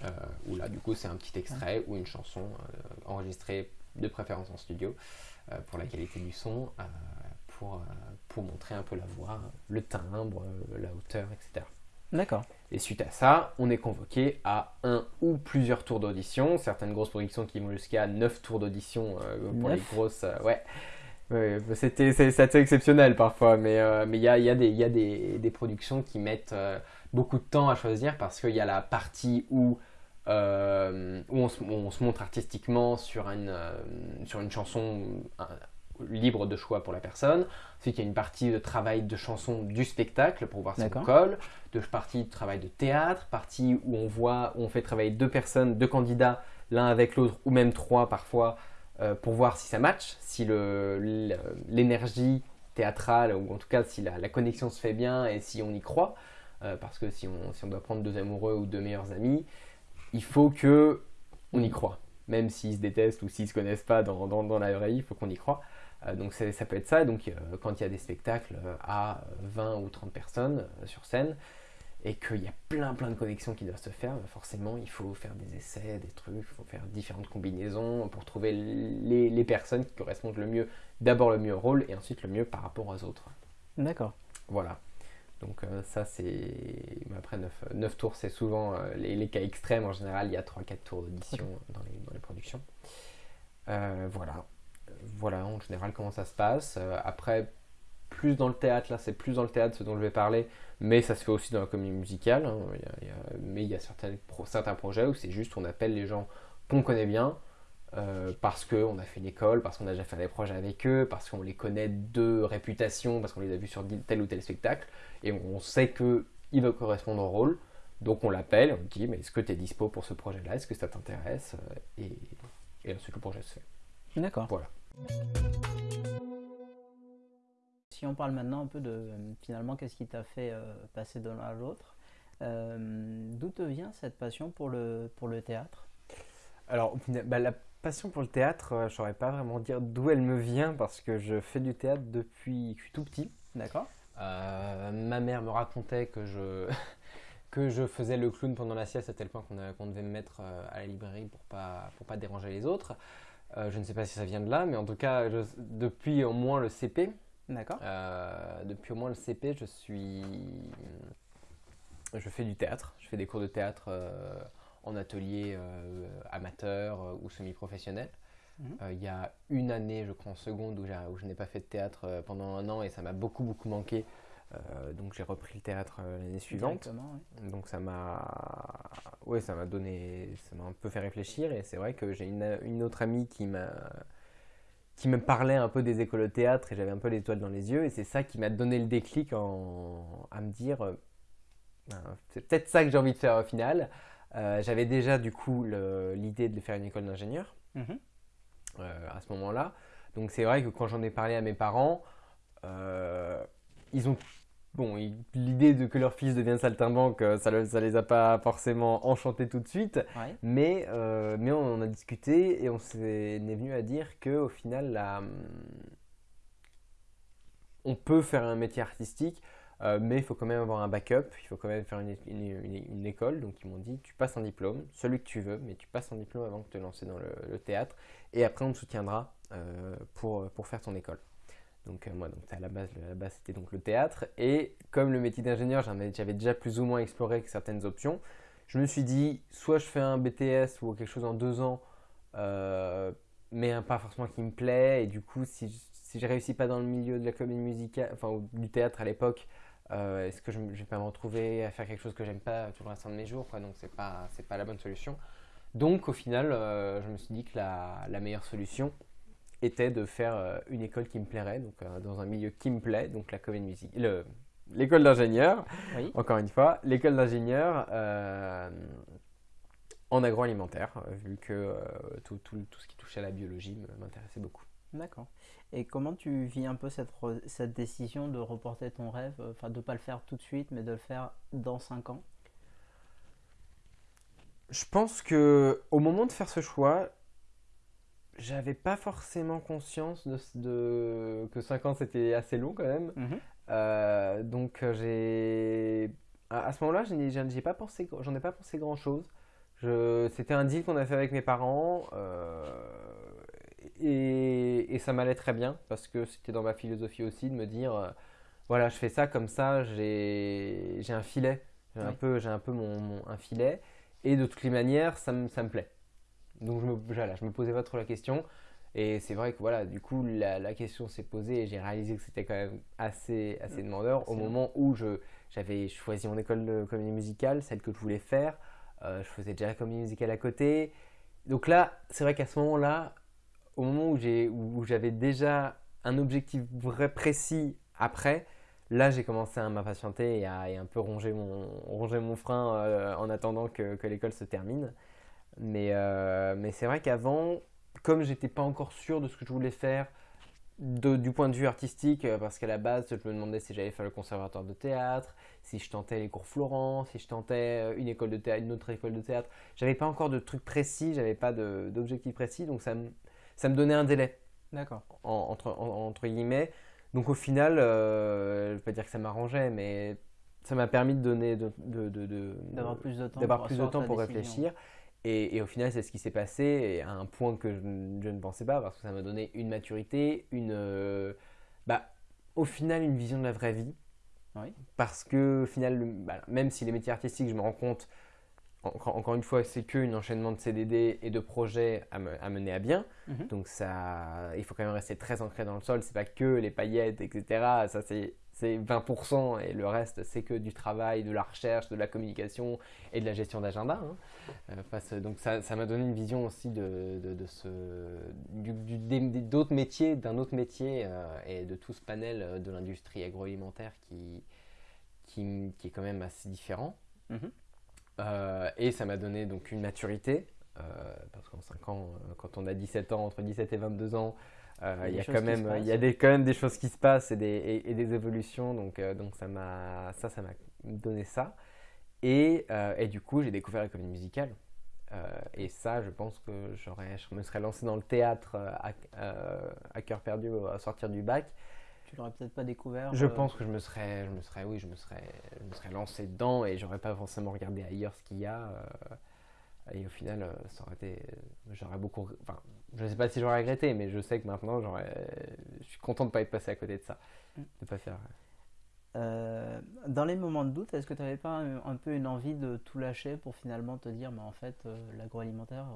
euh, où là, du coup, c'est un petit extrait ou une chanson euh, enregistrée de préférence en studio euh, pour la qualité du son, pour, pour montrer un peu la voix, le timbre, la hauteur, etc. D'accord. Et suite à ça, on est convoqué à un ou plusieurs tours d'audition. Certaines grosses productions qui vont jusqu'à 9 tours d'audition pour les grosses. ouais. c'était, c'est, assez exceptionnel parfois, mais il y, a, y, a des, y a des, des productions qui mettent beaucoup de temps à choisir parce qu'il y a la partie où euh, où on se, montre artistiquement sur une, euh, sur une chanson libre de choix pour la personne. Ensuite, il y a une partie de travail de chanson du spectacle pour voir si on colle, de partie de travail de théâtre, partie où on voit, où on fait travailler deux personnes, deux candidats, l'un avec l'autre, ou même trois parfois, euh, pour voir si ça match, si l'énergie théâtrale, ou en tout cas si la, la connexion se fait bien et si on y croit. Euh, parce que si on, si on doit prendre deux amoureux ou deux meilleurs amis, il faut que on y croit. Même s'ils se détestent ou s'ils se connaissent pas dans, dans, dans la vraie vie, il faut qu'on y croit. Euh, donc ça peut être ça. Donc euh, quand il y a des spectacles euh, à 20 ou 30 personnes sur scène et qu'il y a plein plein de connexions qui doivent se faire, forcément il faut faire des essais, des trucs, il faut faire différentes combinaisons pour trouver les, les personnes qui correspondent le mieux, d'abord le mieux au rôle et ensuite le mieux par rapport aux autres. D'accord. Voilà. Donc euh, ça c'est... Après 9, tours c'est souvent euh, les, les cas extrêmes. En général il y a 3-4 tours d'audition dans, les, dans les productions. Euh, voilà. Voilà en général comment ça se passe. Euh, après plus dans le théâtre, là c'est plus dans le théâtre ce dont je vais parler, mais ça se fait aussi dans la comédie musicale. hein. Il y a- il y a- mais il y a pro- certains projets où c'est juste on appelle les gens qu'on connaît bien. Euh, parce qu'on a fait une école, parce qu'on a déjà fait des projets avec eux, parce qu'on les connaît de réputation, parce qu'on les a vus sur tel ou tel spectacle, et on sait qu'il va correspondre au rôle. Donc on l'appelle, on dit mais est-ce que tu es dispo pour ce projet-là? Est-ce que ça t'intéresse? Euh, et, et ensuite le projet se fait. D'accord. Voilà. Si on parle maintenant un peu de finalement qu'est-ce qui t'a fait euh, passer de l'un à l'autre, euh, d'où te vient cette passion pour le, pour le théâtre? Alors, bah, la passion pour le théâtre, euh, je saurais pas vraiment dire d'où elle me vient parce que je fais du théâtre depuis que je suis tout petit. D'accord Euh, ma mère me racontait que je, [LAUGHS] que je faisais le clown pendant la sieste à tel point qu'on qu'on devait me mettre euh, à la librairie pour pas, pour pas déranger les autres. Euh, je ne sais pas si ça vient de là, mais en tout cas, je- depuis au moins le CP, D'accord euh, depuis au moins le CP, je suis, je fais du théâtre. Je fais des cours de théâtre en atelier euh, amateur euh, ou semi-professionnel. Mhm. Euh, Il y a une année, je crois en seconde, où, je n'ai pas fait de théâtre euh, pendant un an et ça m'a beaucoup beaucoup manqué. Euh, donc j'ai repris le théâtre l'année suivante. Donc ça m'a, ouais, ça m'a donné, ça m'a un peu fait réfléchir et c'est vrai que j'ai une, une autre amie qui m'a, qui me parlait un peu des écoles de théâtre et j'avais un peu l'étoile dans les yeux et c'est ça qui m'a donné le déclic en, à me dire, ben, c'est peut-être ça que j'ai envie de faire au final. Euh, j'avais déjà du coup l'idée de faire une école d'ingénieur Mhm. euh, à ce moment-là. Donc c'est vrai que quand j'en ai parlé à mes parents, euh, ils ont bon l'idée de que leur fils devienne saltimbanque, ça, le- ça les a pas forcément enchantés tout de suite, Ouais. mais mais on en a discuté et on s'est est venu à dire que au final la, on peut faire un métier artistique. Euh, mais il faut quand même avoir un backup, il faut quand même faire une, école. Donc ils m'ont dit, tu passes un diplôme, celui que tu veux, mais tu passes un diplôme avant de te lancer dans le, théâtre. Et après, on te soutiendra euh, pour, pour faire ton école. Donc euh, moi, donc, à la base, c'était donc le théâtre. Et comme le métier d'ingénieur, j'avais déjà plus ou moins exploré certaines options, je me suis dit, soit je fais un BTS ou quelque chose en deux ans, mais pas forcément qui me plaît. Et du coup, si, je- si je réussis pas dans le milieu de la comédie musicale, enfin du théâtre à l'époque, euh, est-ce que je, je vais pas me retrouver à faire quelque chose que j'aime pas tout le restant de mes jours quoi, Donc c'est pas c'est pas la bonne solution. Donc au final, euh, je me suis dit que la, la meilleure solution était de faire euh, une école qui me plairait, donc dans un milieu qui me plaît, donc la comédie musique, le- l'école d'ingénieur, Oui. encore une fois, l'école d'ingénieur en agroalimentaire, vu que tout, tout- tout ce qui touchait à la biologie m'intéressait beaucoup. D'accord. Et comment tu vis un peu cette, re- cette décision de reporter ton rêve, euh, enfin de ne pas le faire tout de suite, mais de le faire dans 5 ans? Je pense que au moment de faire ce choix, j'avais pas forcément conscience de, de- que 5 ans c'était assez long quand même. Mhm. Euh, donc euh, j'ai à, à ce moment-là, je n'ai j'en ai pas pensé, j'en ai pas pensé grand-chose. Je, c'était un deal qu'on a fait avec mes parents euh, et, et ça m'allait très bien parce que c'était dans ma philosophie aussi de me dire euh, voilà, je fais ça comme ça, j'ai, un filet, j'ai un peu, j'ai un peu mon, mon- un filet et de toutes les manières, ça me, ça me plaît. Donc je me, voilà, je me posais pas trop la question. Et c'est vrai que voilà, du coup, la, la question s'est posée et j'ai réalisé que c'était quand même assez, assez demandeur au moment où je, j'avais choisi mon école de comédie musicale, celle que je voulais faire. Euh, je faisais déjà la comédie musicale à côté. Donc là, c'est vrai qu'à ce moment-là, au moment où, j'avais déjà un objectif vrai précis après, là j'ai commencé à m'impatienter et à un peu ronger mon, ronger mon frein euh, en attendant que, que l'école se termine. Mais, euh, mais c'est vrai qu'avant, comme j'étais pas encore sûr de ce que je voulais faire, du point de vue artistique, euh, parce qu'à la base, je me demandais si j'allais faire le conservatoire de théâtre, si je tentais les cours Florent, si je tentais une école de théâtre, une autre école de théâtre. J'avais pas encore de trucs précis, j'avais pas d'objectifs précis, donc ça ça me donnait un délai. D'accord. entre, entre guillemets. Donc au final, euh, je ne vais pas dire que ça m'arrangeait, mais ça m'a permis de donner de, d'avoir plus de temps, d'avoir plus de temps pour réfléchir. Et, et, au final, c'est ce qui s'est passé à un point que je, ne pensais pas parce que ça m'a donné une maturité, une, euh, bah, au final, une vision de la vraie vie. Oui. Parce que au final, bah, même si les métiers artistiques, je me rends compte, encore une fois, c'est qu'un enchaînement de CDD et de projets à, mener à bien. Mhm. Donc ça, il faut quand même rester très ancré dans le sol. C'est pas que les paillettes, etc. Ça c'est 20% et le reste c'est que du travail, de la recherche, de la communication et de la gestion d'agenda. Hein. Euh, donc ça m'a donné une vision aussi de, de, ce, d'autres métiers, d'un autre métier euh, et de tout ce panel euh, de l'industrie agroalimentaire qui, qui, qui, est quand même assez différent. Mhm. Euh, et ça m'a donné donc une maturité, euh, parce qu'en 5 ans, euh, quand on a 17 ans, entre 17 et 22 ans, il y a, quand même, il y a des, quand même des choses qui se passent et des, et, des évolutions, donc, donc ça m'a ça, ça donné ça. Et, et, du coup, j'ai découvert l'économie musicale. et ça, je pense que je me serais lancé dans le théâtre à, à cœur perdu à sortir du bac tu l'aurais peut-être pas découvert Je euh, pense que je me serais, je me serais, oui, je me serais, je me serais lancé dedans et j'aurais pas forcément regardé ailleurs ce qu'il y a. Euh, et au final, euh, ça aurait été, j'aurais beaucoup, enfin, je sais pas si j'aurais regretté, mais je sais que maintenant, j'aurais, je suis content de pas être passé à côté de ça, mm. de pas faire. dans les moments de doute, est-ce que tu n'avais pas un, peu une envie de tout lâcher pour finalement te dire, mais en fait, l'agroalimentaire,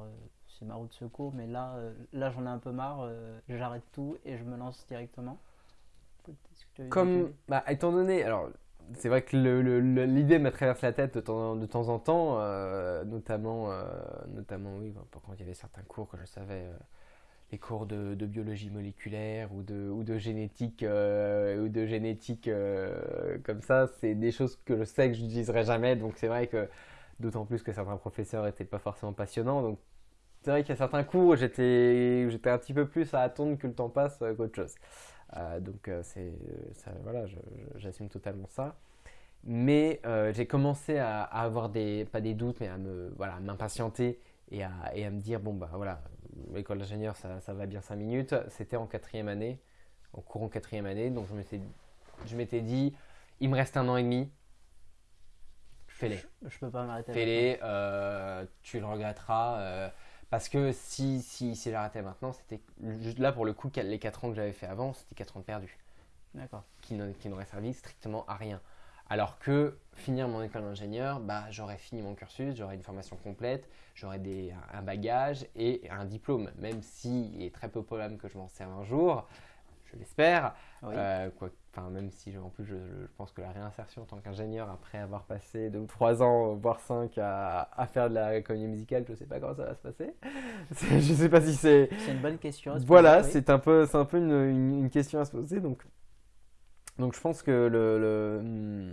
c'est ma route de secours, mais là, là j'en ai un peu marre, j'arrête tout et je me lance directement? Comme, bah, étant donné, alors c'est vrai que l'idée me traverse la tête de temps, de temps en temps, euh, notamment, euh, notamment oui, quand il y avait certains cours que je savais, euh, les cours de, biologie moléculaire ou de, ou de génétique, ou de génétique comme ça, c'est des choses que je sais que je n'utiliserai jamais, donc c'est vrai que d'autant plus que certains professeurs n'étaient pas forcément passionnants, donc c'est vrai qu'il y a certains cours où j'étais un petit peu plus à attendre que le temps passe qu'autre chose. Euh, donc euh, c'est voilà, j'assume totalement ça. Mais euh, j'ai commencé à, avoir des pas des doutes, mais à me voilà m'impatienter et à, et à me dire bon bah voilà l'école d'ingénieur ça, ça, va bien 5 minutes. C'était en quatrième année, en courant quatrième année, donc je m'étais dit il me reste un an et demi, fais-les. Je, je, peux pas m'arrêter. Fais-les, tu le regretteras. Parce que si, si, si j'arrêtais maintenant, c'était juste là pour le coup, les 4 ans que j'avais fait avant, c'était 4 ans perdus. D'accord. Qui n'auraient servi strictement à rien. Alors que finir mon école d'ingénieur, bah, j'aurais fini mon cursus, j'aurais une formation complète, j'aurais un bagage et un diplôme. Même s'il est très peu probable que je m'en serve un jour, je l'espère. Euh, enfin, même si en plus je, pense que la réinsertion en tant qu'ingénieur après avoir passé 2 ou 3 ans, voire 5 à, à faire de la économie musicale, je ne sais pas comment ça va se passer. [LAUGHS] je ne sais pas si c'est. C'est une bonne question. voilà, c'est un peu, c'est un peu une, une, question à se poser. Donc, donc je pense que le. le... Hmm,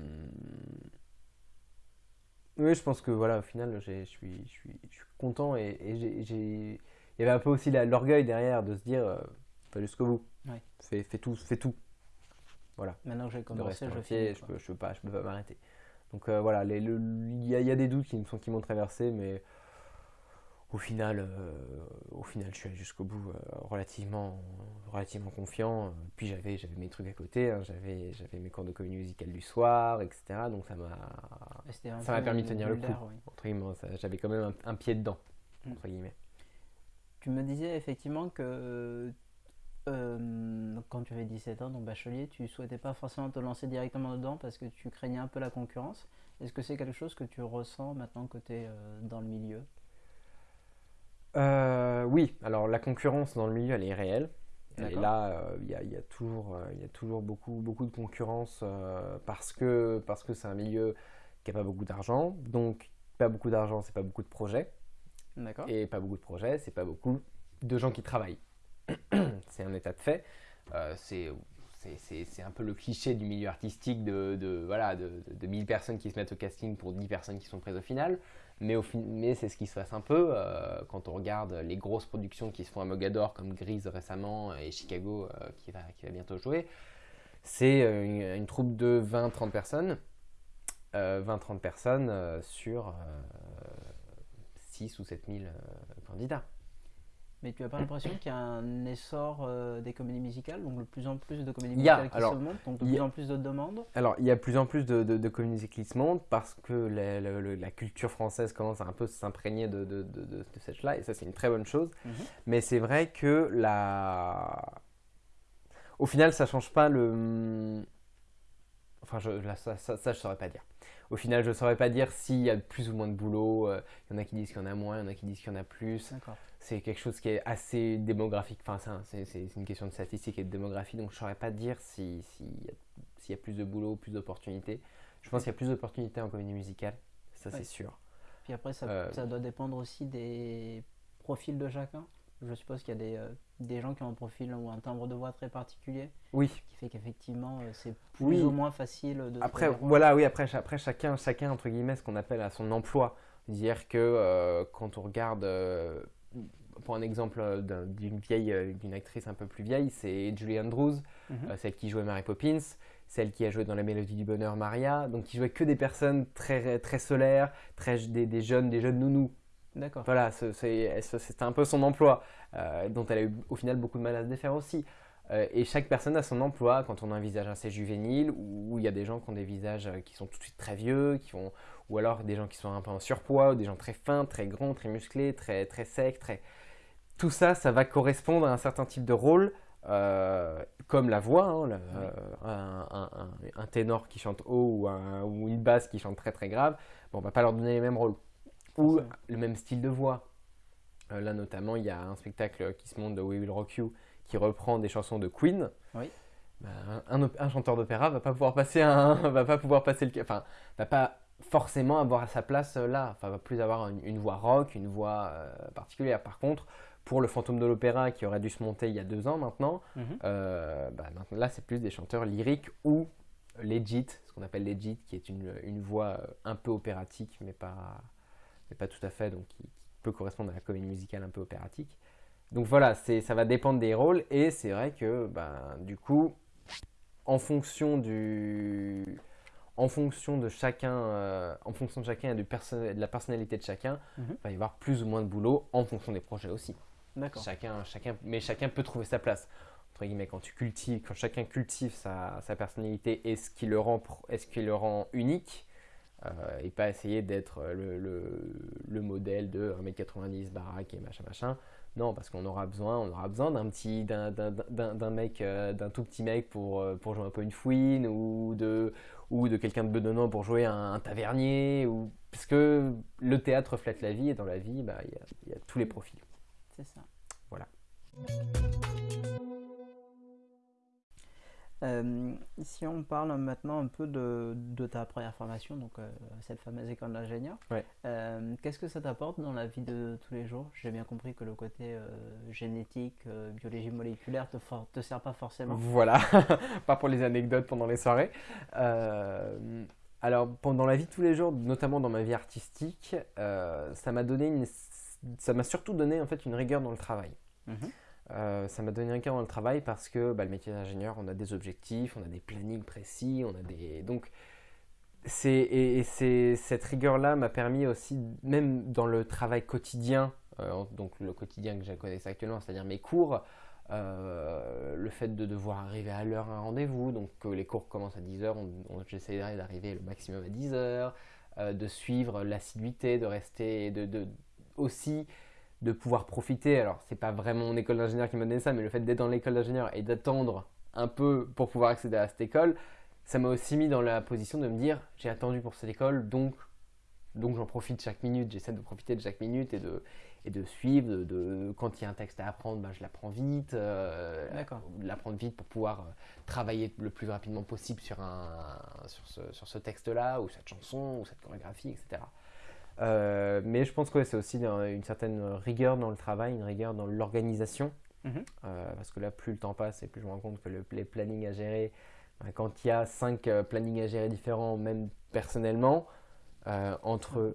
oui, je pense que voilà, au final, je suis, je suis, je suis content et, et j'ai, il y avait un peu aussi l'orgueil derrière de se dire, euh, pas jusqu'au bout. Ouais. Fais, tout, fais tout. Voilà. Maintenant que j'ai commencé, je, fais, je, peux, je peux pas, je peux pas m'arrêter. Donc euh, voilà, il y, a des doutes qui qui m'ont traversé, mais au final, euh, au final, je suis allé jusqu'au bout euh, relativement, relativement confiant. Puis j'avais, j'avais mes trucs à côté, hein. j'avais, j'avais mes cours de comédie musicale du soir, etc. Donc ça m'a, ça m'a permis de tenir le coup. j'avais quand même un, pied dedans, mm. entre guillemets. Tu me disais effectivement que euh, quand tu avais 17 ans, donc bachelier, tu souhaitais pas forcément te lancer directement dedans parce que tu craignais un peu la concurrence. Est-ce que c'est quelque chose que tu ressens maintenant que tu es euh, dans le milieu? Euh, Oui, alors la concurrence dans le milieu, elle est réelle. Et là, il y, a toujours, y a toujours beaucoup, beaucoup de concurrence parce que parce que c'est un milieu qui n'a pas beaucoup d'argent. Donc, pas beaucoup d'argent, c'est pas beaucoup de projets. Et pas beaucoup de projets, c'est pas beaucoup de gens qui travaillent. [CLEARS THROAT] c'est un état de fait. c'est c'est un peu le cliché du milieu artistique de, voilà, de, de, 1000 personnes qui se mettent au casting pour 10 personnes qui sont prises au final. Mais, c'est ce qui se passe un peu euh, quand on regarde les grosses productions qui se font à Mogador, comme Grise récemment et Chicago euh, qui, va, bientôt jouer. C'est euh, une, troupe de 20-30 personnes. 20-30 personnes sur 6 ou 7000 candidats. Mais tu n'as pas l'impression qu'il y a un essor euh, des comédies musicales, donc de plus en plus de comédies musicales qui se montent, donc de plus en plus de demandes? Alors, il y a de plus en plus de, de, comédies qui se montent parce que la, culture française commence à un peu s'imprégner de, de, cette là et ça, c'est une très bonne chose. Mhm. Mais c'est vrai que la... au final, ça change pas le. Enfin, je, ça, ça, ça, je saurais pas dire. Au final, je saurais pas dire s'il y a plus ou moins de boulot. Euh, il y en a qui disent qu'il y en a moins, il y en a qui disent qu'il y en a plus. C'est quelque chose qui est assez démographique. Enfin, c'est une question de statistique et de démographie, donc je ne saurais pas dire s'il si, y a plus de boulot, plus d'opportunités. Je pense qu'il y a plus d'opportunités en comédie musicale, ça c'est sûr. Puis après, euh, ça, doit dépendre aussi des profils de chacun. Je suppose qu'il y a des, euh, des, gens qui ont un profil ou un timbre de voix très particulier. Oui. Qui fait qu'effectivement, euh, c'est plus ou moins facile de. Après, voilà, oui, après, après chacun, chacun, entre guillemets, ce qu'on appelle à son emploi. Dire que quand on regarde pour un exemple euh, d'une vieille, euh, d'une actrice un peu plus vieille, c'est Julie Andrews, mhm. euh, celle qui jouait Mary Poppins, celle qui a joué dans La Mélodie du Bonheur, Maria, donc qui jouait que des personnes très, très solaires, très, des, jeunes, des jeunes nounous. D'accord. Voilà, c'est un peu son emploi, dont elle a eu au final beaucoup de mal à se défaire aussi. et chaque personne a son emploi. Quand on a un visage assez juvénile, ou il y a des gens qui ont des visages qui sont tout de suite très vieux, qui ont, ou alors des gens qui sont un peu en surpoids, ou des gens très fins, très grands, très musclés, très, très secs, très, tout ça, ça va correspondre à un certain type de rôle, euh, comme la voix, hein, euh, un, ténor qui chante haut ou, une basse qui chante très très grave, bon, on va pas leur donner les mêmes rôles. Ou le même style de voix. Euh, là notamment, il y a un spectacle qui se monte de We Will Rock You qui reprend des chansons de Queen. Bah, un, chanteur d'opéra va pas pouvoir passer un, [LAUGHS] va pas pouvoir passer le, enfin, va pas forcément avoir sa place là. Enfin, va plus avoir une, voix rock, une voix particulière. Par contre, pour le fantôme de l'opéra qui aurait dû se monter il y a deux ans maintenant, mhm. euh, bah, là c'est plus des chanteurs lyriques ou legit, ce qu'on appelle legit, qui est une, une, voix euh, un peu opératique, mais pas, mais pas tout à fait, donc qui, peut correspondre à la comédie musicale un peu opératique. Donc voilà, ça va dépendre des rôles, et c'est vrai que bah, du coup, en fonction du, en fonction de chacun, euh, en fonction de chacun et de, de, la personnalité de chacun, mhm. il va y avoir plus ou moins de boulot en fonction des projets aussi. Chacun, chacun, mais chacun peut trouver sa place. Entre guillemets, quand tu cultives, quand chacun cultive sa, sa personnalité et ce qui le rend, est-ce qui le rend unique, et pas essayer d'être le, le, le, modèle de 1m90 baraque et machin machin. Non, parce qu'on aura besoin, on aura besoin d'un petit, d'un mec, euh, d'un tout petit mec pour, euh, pour jouer un peu une fouine ou de, ou de quelqu'un de bedonnant pour jouer un, tavernier ou parce que le théâtre reflète la vie et dans la vie, bah, il bah, y, y, a tous les profils. C'est ça. Voilà. Euh, si on parle maintenant un peu de, de ta première formation, donc euh, cette fameuse école d'ingénieur, euh, qu'est-ce que ça t'apporte dans la vie de tous les jours? J'ai bien compris que le côté génétique, biologie moléculaire te, te sert pas forcément. Voilà, [LAUGHS] pas pour les anecdotes pendant les soirées. alors, pendant la vie de tous les jours, notamment dans ma vie artistique, ça m'a donné une ça m'a surtout donné en fait une rigueur dans le travail. Mhm. Euh, ça m'a donné un rigueur dans le travail parce que bah, le métier d'ingénieur, on a des objectifs, on a des plannings précis, on a des donc et, c'est cette rigueur là m'a permis aussi même dans le travail quotidien, euh, donc le quotidien que je connais actuellement, c'est-à-dire mes cours. Euh, le fait de devoir arriver à l'heure à un rendez-vous, donc les cours commencent à 10h, on, j'essaierai d'arriver le maximum à 10h, de suivre l'assiduité, de rester, de, aussi de pouvoir profiter. Alors, c'est pas vraiment mon école d'ingénieur qui m'a donné ça, mais le fait d'être dans l'école d'ingénieur et d'attendre un peu pour pouvoir accéder à cette école, ça m'a aussi mis dans la position de me dire j'ai attendu pour cette école, donc, donc j'en profite chaque minute, j'essaie de profiter de chaque minute et de, et de suivre. De, quand il y a un texte à apprendre, ben, je l'apprends vite, euh, l'apprendre vite pour pouvoir euh, travailler le plus rapidement possible sur, un, sur ce, sur ce texte-là, ou cette chanson, ou cette chorégraphie, etc. Euh, mais je pense que c'est aussi une certaine rigueur dans le travail, une rigueur dans l'organisation. Mhm. parce que là, plus le temps passe et plus je me rends compte que le, les plannings à gérer, ben, quand il y a cinq plannings à gérer différents, même personnellement, entre,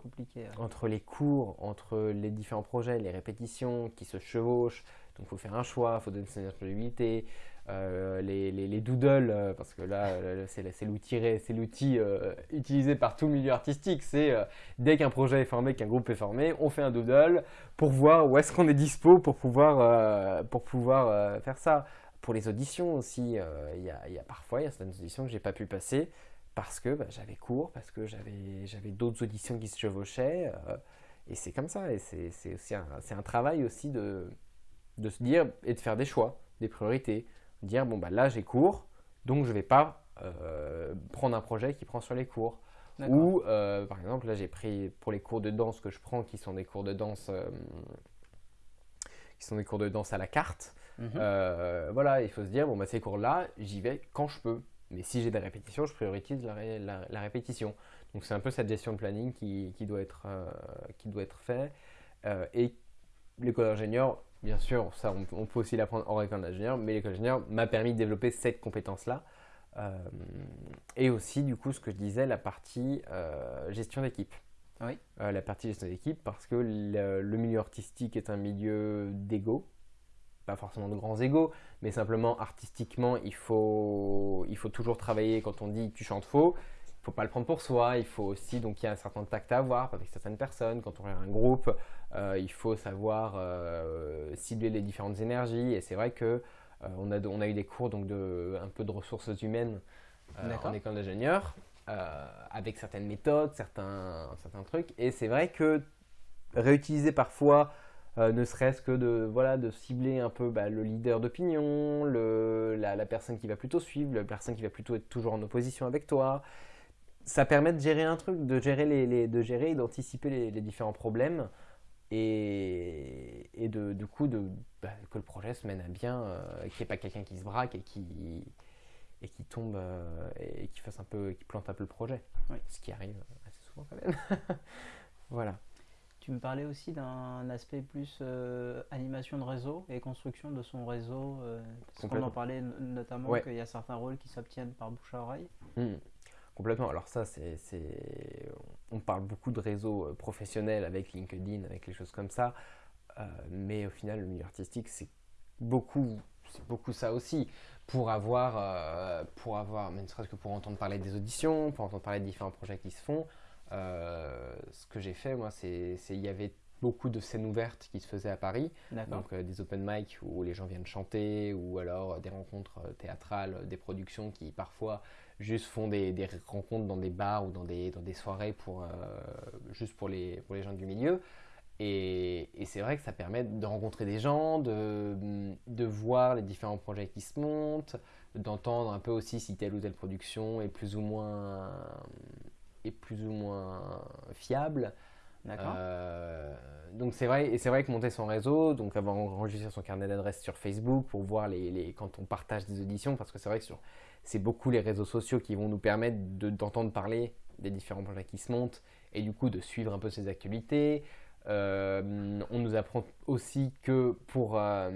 entre les cours, entre les différents projets, les répétitions qui se chevauchent, donc il faut faire un choix, il faut donner sa disponibilité, euh, les, les, doodles, euh, parce que là, euh, c'est l'outil l'outil utilisé par tout milieu artistique. C'est dès qu'un projet est formé, qu'un groupe est formé, on fait un doodle pour voir où est-ce qu'on est dispo pour pouvoir, pour pouvoir faire ça. Pour les auditions aussi, il y, a, parfois il y a certaines auditions que j'ai pas pu passer parce que bah, j'avais cours, parce que j'avais d'autres auditions qui se chevauchaient. et c'est comme ça. Et c'est un, un travail aussi de, de se dire et de faire des choix, des priorités dire bon bah là j'ai cours, donc je vais pas euh, prendre un projet qui prend sur les cours. Ou euh, par exemple là j'ai pris pour les cours de danse que je prends qui sont des cours de danse euh, qui sont des cours de danse à la carte. Mhm. voilà, il faut se dire bon bah ces cours là j'y vais quand je peux. Mais si j'ai des répétitions, je priorise la, la, répétition. Donc c'est un peu cette gestion de planning qui, qui doit être qui doit être fait. et l'école d'ingénieur bien sûr, ça on, peut aussi l'apprendre en école d'ingénieur, mais l'école d'ingénieur m'a permis de développer cette compétence-là. Euh, et aussi, du coup, ce que je disais, la partie euh, gestion d'équipe. Oui. Euh, la partie gestion d'équipe, parce que le, milieu artistique est un milieu d'ego. Pas forcément de grands égos, mais simplement artistiquement, il faut, il faut toujours travailler quand on dit tu chantes faux faut pas le prendre pour soi, il faut aussi, donc il y a un certain tact à avoir avec certaines personnes. Quand on est un groupe, il faut savoir euh, cibler les différentes énergies. Et c'est vrai que euh, on, a, on a eu des cours donc de, un peu de ressources humaines en école d'ingénieur, avec certaines méthodes, certains, certains trucs. Et c'est vrai que réutiliser parfois ne serait-ce que de, voilà, de cibler un peu bah, le leader d'opinion, la, la, personne qui va plutôt suivre, la personne qui va plutôt être toujours en opposition avec toi, ça permet de gérer un truc, de gérer, les, de gérer et d'anticiper les, différents problèmes et, et de, du coup de, bah, que le projet se mène à bien, euh, qu'il n'y ait pas quelqu'un qui se braque et qui, et qui tombe euh, et qui fasse un peu, qui plante un peu le projet. Ce qui arrive assez souvent quand même. [LAUGHS] voilà. Tu me parlais aussi d'un aspect plus euh, animation de réseau et construction de son réseau. parce qu'on en parlait notamment qu'il y a certains rôles qui s'obtiennent par bouche à oreille. Mmh. Complètement. Alors ça, c'est, on parle beaucoup de réseaux euh, professionnels avec LinkedIn, avec les choses comme ça, euh, mais au final, le milieu artistique, c'est beaucoup, c'est beaucoup ça aussi. Pour avoir, euh, pour avoir, ne serait-ce que pour entendre parler des auditions, pour entendre parler de différents projets qui se font, ce que j'ai fait, moi, c'est, il y avait beaucoup de scènes ouvertes qui se faisaient à Paris, donc des open mic où les gens viennent chanter, ou alors des rencontres théâtrales, des productions qui parfois juste font des, des, rencontres dans des bars ou dans des, dans des soirées pour, euh, juste pour les, pour les gens du milieu. Et, et c'est vrai que ça permet de rencontrer des gens, de, de voir les différents projets qui se montent, d'entendre un peu aussi si telle ou telle production est plus ou moins, est plus ou moins fiable. Euh, donc c'est vrai, et c'est vrai que monter son réseau, donc avoir enregistré son carnet d'adresses sur Facebook pour voir les, les, quand on partage des auditions, parce que c'est vrai que sur c'est beaucoup les réseaux sociaux qui vont nous permettre d'entendre parler des différents projets qui se montent et du coup de suivre un peu ces actualités. Euh, on nous apprend aussi que pour euh,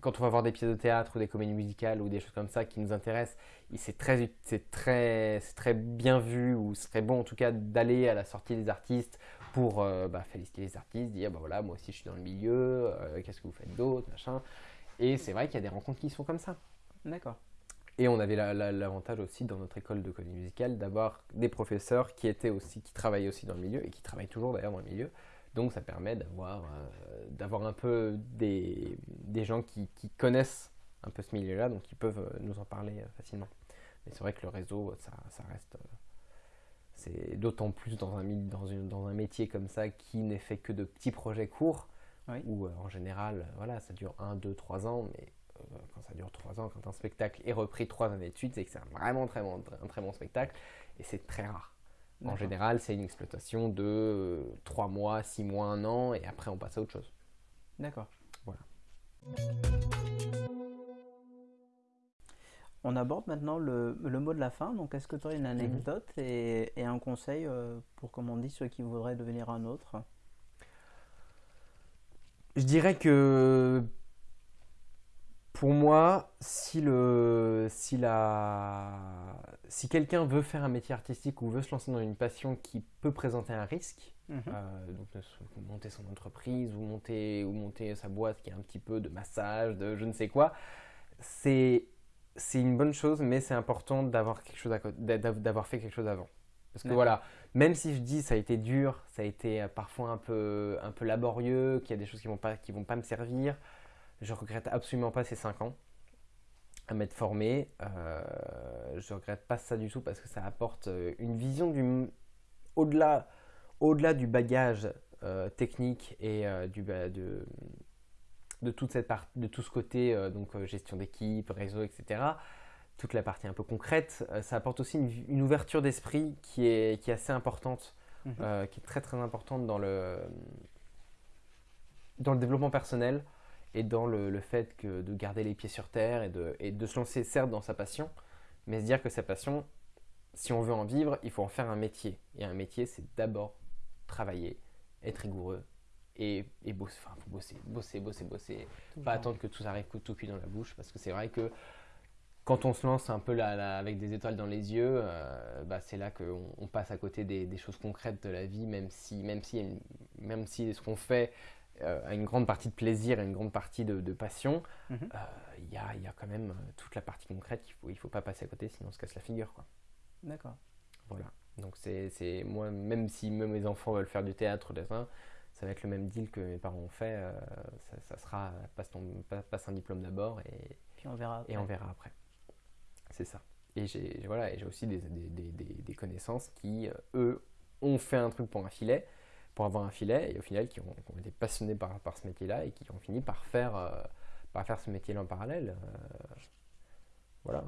quand on va voir des pièces de théâtre ou des comédies musicales ou des choses comme ça qui nous intéressent, c'est très, très, très bien vu ou ce serait bon en tout cas d'aller à la sortie des artistes pour euh, bah, féliciter les artistes, dire bah voilà moi aussi je suis dans le milieu, qu'est-ce que vous faites d'autre, machin. Et c'est vrai qu'il y a des rencontres qui sont comme ça. D'accord. Et on avait l'avantage aussi dans notre école de comédie musicale d'avoir des professeurs qui étaient aussi, qui travaillaient aussi dans le milieu et qui travaillent toujours d'ailleurs dans le milieu. Donc ça permet d'avoir euh, d'avoir un peu des, des gens qui, qui, connaissent un peu ce milieu-là, donc qui peuvent euh, nous en parler euh, facilement. Mais c'est vrai que le réseau, ça, ça reste. c'est d'autant plus dans un, dans, une, dans un métier comme ça qui n'est fait que de petits projets courts, où en général, voilà, ça dure 1, 2, 3 ans, mais quand ça dure 3 ans, quand un spectacle est repris 3 années de suite, c'est que c'est vraiment très bon, un très bon spectacle et c'est très rare. En général, c'est une exploitation de 3 euh, mois, 6 mois, 1 an et après on passe à autre chose. D'accord. Voilà. On aborde maintenant le, mot de la fin. Donc, est-ce que tu aurais une mhm. anecdote et, un conseil euh, pour, comme on dit, ceux qui voudraient devenir un autre? Je dirais que pour moi, si, le, si, la, si quelqu'un veut faire un métier artistique ou veut se lancer dans une passion qui peut présenter un risque, Mhm. euh, donc monter son entreprise ou monter, ou monter sa boîte qui est un petit peu de massage, de je ne sais quoi, c'est une bonne chose, mais c'est important d'avoir fait quelque chose avant. Parce que voilà, même si je dis ça a été dur, ça a été euh, parfois un peu, un peu laborieux, qu'il y a des choses qui vont pas, qui vont pas me servir, je regrette absolument pas ces 5 ans à m'être formé. Euh, je regrette pas ça du tout parce que ça apporte euh, une vision du au-delà, au-delà du bagage euh, technique et euh, du de, de toute cette part, de tout ce côté donc gestion d'équipe, réseau, etc. Toute la partie un peu concrète, ça apporte aussi une, une ouverture d'esprit qui est, qui est assez importante, Mhm. qui est très très importante dans le dans le développement personnel et dans le, le fait que de garder les pieds sur terre et de, et de se lancer certes dans sa passion, mais se dire que sa passion, si on veut en vivre, il faut en faire un métier. Et un métier, c'est d'abord travailler, être rigoureux et, et bosser, enfin, faut bosser, bosser, bosser, bosser. Tout Pas attendre que tout arrive coup- tout cuit dans la bouche, parce que c'est vrai que quand on se lance un peu là, là, avec des étoiles dans les yeux, euh, bah, c'est là qu'on on passe à côté des, des choses concrètes de la vie, même si, même si, même si ce qu'on fait euh, a une grande partie de plaisir et une grande partie de, de passion, Mhm. euh, il y, a, il y a quand même euh, toute la partie concrète qu'il faut, il faut pas passer à côté, sinon on se casse la figure. D'accord. Voilà. Donc c'est, moi, même si même mes enfants veulent faire du théâtre, ça va être le même deal que mes parents ont fait. euh, ça, ça sera passe, ton, pa- passe un diplôme d'abord et, Puis on verra. et on après. verra après. C'est ça. Et j'ai voilà, et j'ai aussi des, des, des- des- des connaissances qui, eux, ont fait un truc pour un filet, pour avoir un filet, et au final qui ont, qui ont été passionnés par, par ce métier-là et qui ont fini par faire, euh, par faire ce métier-là en parallèle. euh, voilà.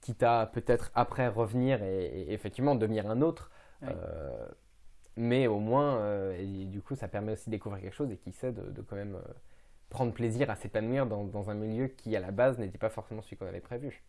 Quitte à peut-être après revenir et, et effectivement devenir un autre. Oui. euh, mais au moins, et du coup, ça permet aussi de découvrir quelque chose et qui sait de, de quand même prendre plaisir à s'épanouir dans, dans un milieu qui, à la base, n'était pas forcément celui qu'on avait prévu.